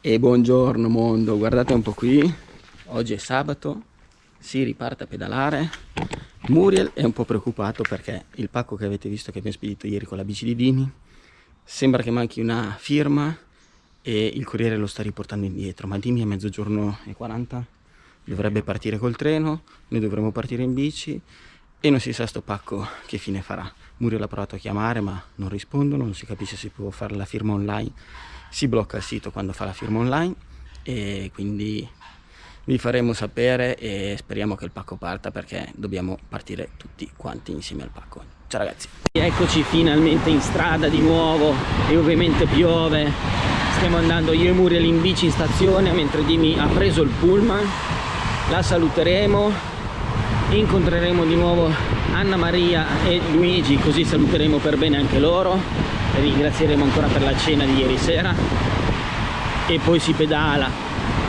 E buongiorno mondo, guardate un po' qui, oggi è sabato, si riparte a pedalare. Muriel è un po' preoccupato perché il pacco che avete visto che abbiamo spedito ieri con la bici di Dini sembra che manchi una firma e il corriere lo sta riportando indietro, ma Dini a mezzogiorno e 40 dovrebbe partire col treno, noi dovremo partire in bici e non si sa sto pacco che fine farà. Muriel ha provato a chiamare ma non rispondono, non si capisce se può fare la firma online si blocca il sito quando fa la firma online e quindi vi faremo sapere e speriamo che il pacco parta perché dobbiamo partire tutti quanti insieme al pacco. Ciao ragazzi. Eccoci finalmente in strada di nuovo e ovviamente piove. Stiamo andando io e Muriel in bici in stazione mentre Dimi ha preso il pullman. La saluteremo. Incontreremo di nuovo Anna Maria e Luigi così saluteremo per bene anche loro ringrazieremo ancora per la cena di ieri sera. E poi si pedala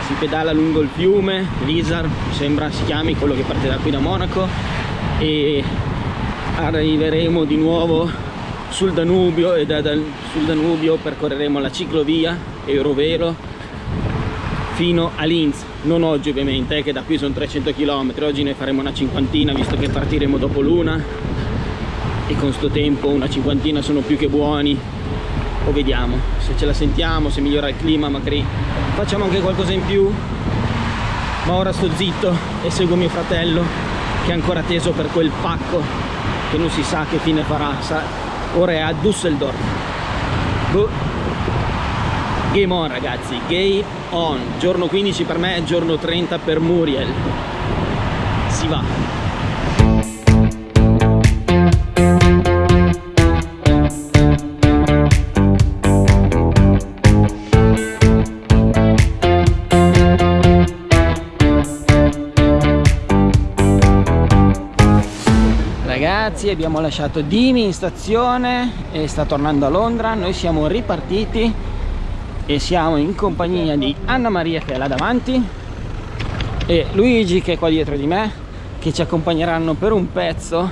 si pedala lungo il fiume l'Isar sembra si chiami quello che parte da qui da Monaco. E arriveremo di nuovo sul Danubio e da, da, sul Danubio percorreremo la ciclovia Eurovelo fino a Linz. Non oggi ovviamente eh, che da qui sono 300 km oggi ne faremo una cinquantina visto che partiremo dopo l'una e con sto tempo una cinquantina sono più che buoni. O vediamo se ce la sentiamo se migliora il clima magari facciamo anche qualcosa in più. Ma ora sto zitto e seguo mio fratello che è ancora teso per quel pacco che non si sa che fine farà. Ora è a Düsseldorf. Boh. game on ragazzi game on. Giorno 15 per me giorno 30 per Muriel. Si va ragazzi abbiamo lasciato Dimi in stazione e sta tornando a Londra. Noi siamo ripartiti e siamo in compagnia di Anna Maria che è là davanti e Luigi che è qua dietro di me che ci accompagneranno per un pezzo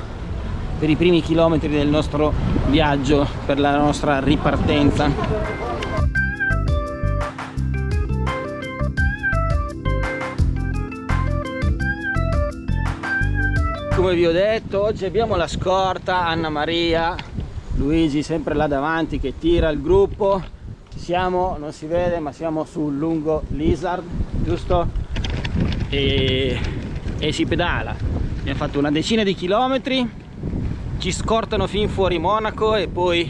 per i primi chilometri del nostro viaggio per la nostra ripartenza come vi ho detto oggi abbiamo la scorta Anna Maria Luigi sempre là davanti che tira il gruppo. Siamo non si vede ma siamo sul lungo Lizard giusto? E, e si pedala. Abbiamo fatto una decina di chilometri ci scortano fin fuori Monaco e poi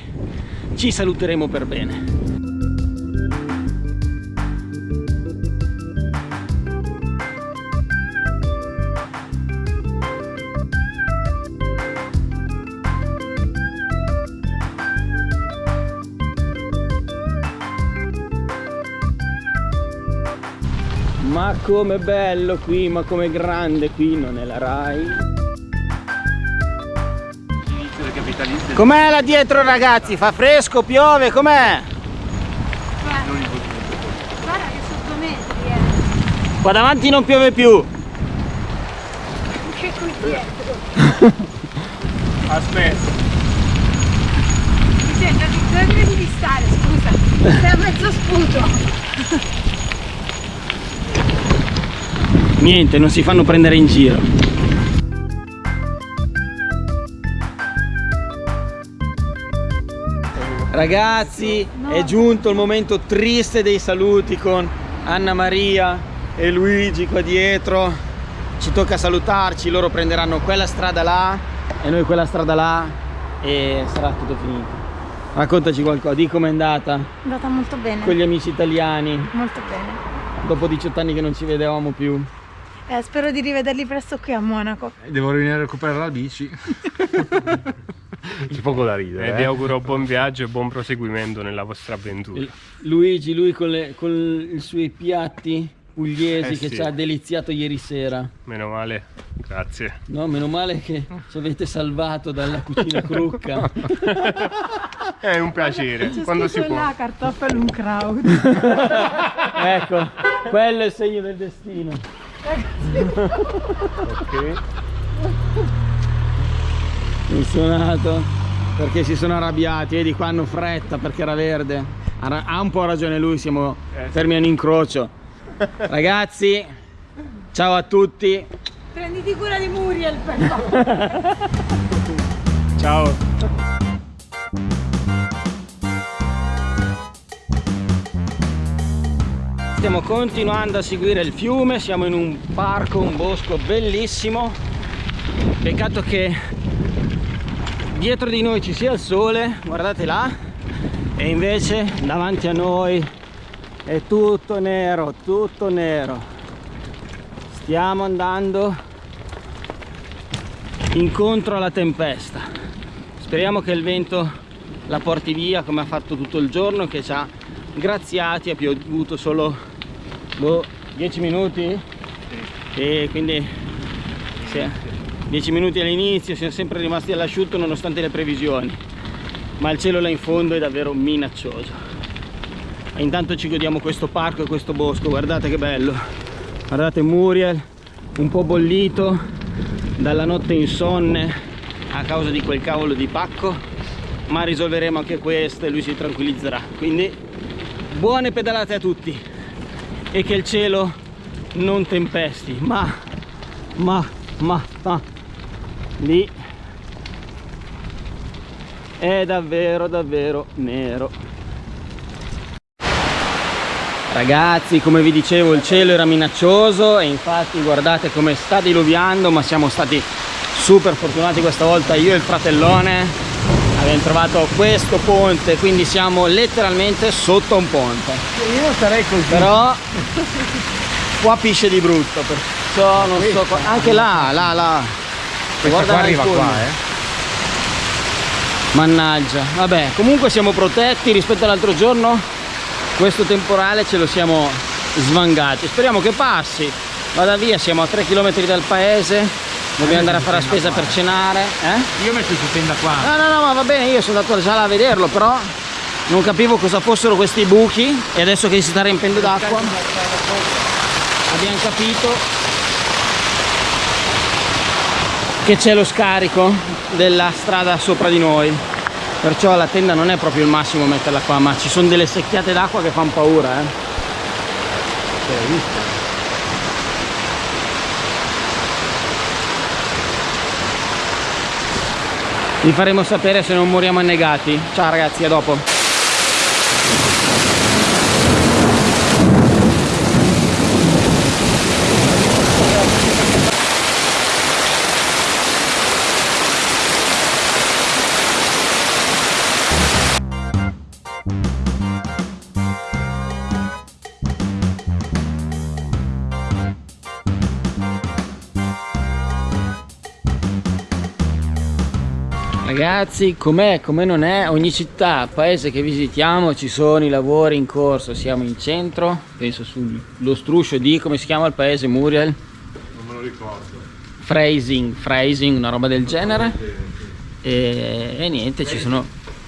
ci saluteremo per bene ma come bello qui ma come grande qui non è la Rai. Com'è là dietro ragazzi? Fa fresco piove com'è? Guarda, guarda che metri eh. qua davanti non piove più. Che qui dietro aspetta. Mi sembra che dove devi stare scusa. Sei a mezzo sputo niente non si fanno prendere in giro. Ragazzi è giunto il momento triste dei saluti con Anna Maria e Luigi qua dietro. Ci tocca salutarci loro prenderanno quella strada là e noi quella strada là e sarà tutto finito. Raccontaci qualcosa di com'è andata? È andata molto bene. Con gli amici italiani. Molto bene. Dopo 18 anni che non ci vedevamo più eh, spero di rivederli presto qui a Monaco. Eh, devo venire a recuperare la bici. C'è poco da ridere. E eh? vi auguro buon viaggio e buon proseguimento nella vostra avventura. Luigi, lui con, le, con i suoi piatti pugliesi eh che sì. ci ha deliziato ieri sera. Meno male, grazie. No, meno male che ci avete salvato dalla cucina crucca. È un piacere, quando si può. là cartoffel un crowd. ecco, quello è il segno del destino ok funzionato perché si sono arrabbiati e di qua hanno fretta perché era verde Ha, un po' ragione lui, siamo fermi a un incrocio. Ragazzi, ciao a tutti. Prenditi cura di Muriel per favore. Ciao. Stiamo continuando a seguire il fiume, siamo in un parco, un bosco bellissimo. Peccato che dietro di noi ci sia il sole, guardate là, e invece davanti a noi è tutto nero, tutto nero. Stiamo andando incontro alla tempesta. Speriamo che il vento la porti via come ha fatto tutto il giorno, che ci ha graziati, ha piovuto solo boh, 10 minuti e quindi sì, 10 minuti all'inizio, siamo sempre rimasti all'asciutto nonostante le previsioni, ma il cielo là in fondo è davvero minaccioso. E intanto ci godiamo questo parco e questo bosco, guardate che bello, guardate Muriel, un po' bollito dalla notte insonne a causa di quel cavolo di pacco, ma risolveremo anche questo e lui si tranquillizzerà. Quindi buone pedalate a tutti. E che il cielo non tempesti, ma, ma, ma, ma, lì. È davvero, davvero nero. Ragazzi, come vi dicevo, il cielo era minaccioso e infatti guardate come sta diluviando, ma siamo stati super fortunati questa volta io e il fratellone abbiamo trovato questo ponte quindi siamo letteralmente sotto un ponte. Io non sarei così. però qua pisce di brutto perciò non so qua- anche là là là. Questa Guarda qua arriva qua, eh. mannaggia. Vabbè comunque siamo protetti rispetto all'altro giorno. Questo temporale ce lo siamo svangati. Speriamo che passi. Vada via siamo a 3 km dal paese dobbiamo andare a fare la spesa per cenare eh? Io metto su tenda qua. No, no, no, ma va bene, io sono andato già là a vederlo, però non capivo cosa fossero questi buchi e adesso che si sta riempendo d'acqua abbiamo capito che c'è lo scarico della strada sopra di noi. Perciò la tenda non è proprio il massimo metterla qua, ma ci sono delle secchiate d'acqua che fanno paura, eh. Vi faremo sapere se non moriamo annegati. Ciao ragazzi, a dopo. Ragazzi, com'è, come non è, ogni città, paese che visitiamo ci sono i lavori in corso, siamo in centro, penso sullo struscio di, come si chiama il paese, Muriel? Non me lo ricordo. Phrasing, phrasing, una roba del genere. E, e niente, ci sono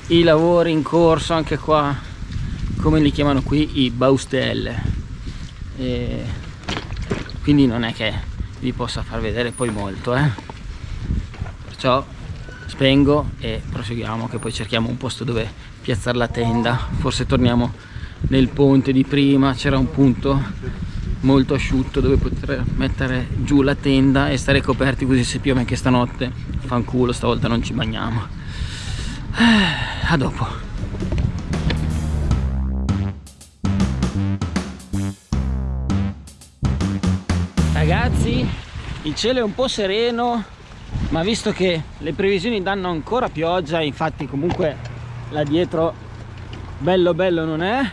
i lavori in corso anche qua, come li chiamano qui, i baustelle. E quindi non è che vi possa far vedere poi molto, eh. Perciò spengo e proseguiamo che poi cerchiamo un posto dove piazzare la tenda. Forse torniamo nel ponte di prima, c'era un punto molto asciutto dove poter mettere giù la tenda e stare coperti così se piove anche stanotte. Fanculo stavolta non ci bagniamo. Eh, a dopo. Ragazzi il cielo è un po' sereno ma visto che le previsioni danno ancora pioggia infatti comunque là dietro bello bello non è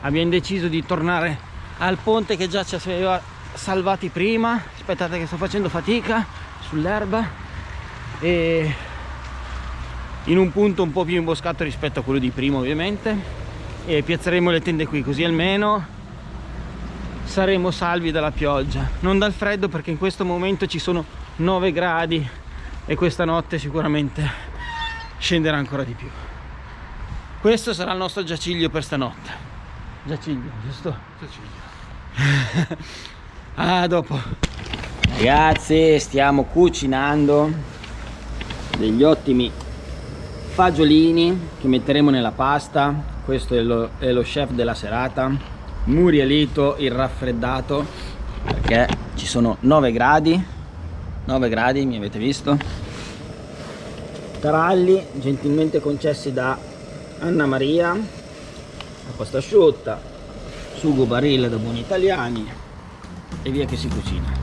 abbiamo deciso di tornare al ponte che già ci aveva salvati prima. Aspettate che sto facendo fatica sull'erba. E in un punto un po' più imboscato rispetto a quello di prima ovviamente. E piazzeremo le tende qui così almeno saremo salvi dalla pioggia. Non dal freddo perché in questo momento ci sono 9 gradi e questa notte sicuramente scenderà ancora di più. Questo sarà il nostro giaciglio per stanotte. Giaciglio giusto? ah dopo. Ragazzi stiamo cucinando degli ottimi fagiolini che metteremo nella pasta. Questo è lo, è lo chef della serata Murielito il raffreddato perché ci sono 9 gradi 9 gradi mi avete visto? Taralli gentilmente concessi da Anna Maria. Pasta asciutta. Sugo barile da buoni italiani. E via che si cucina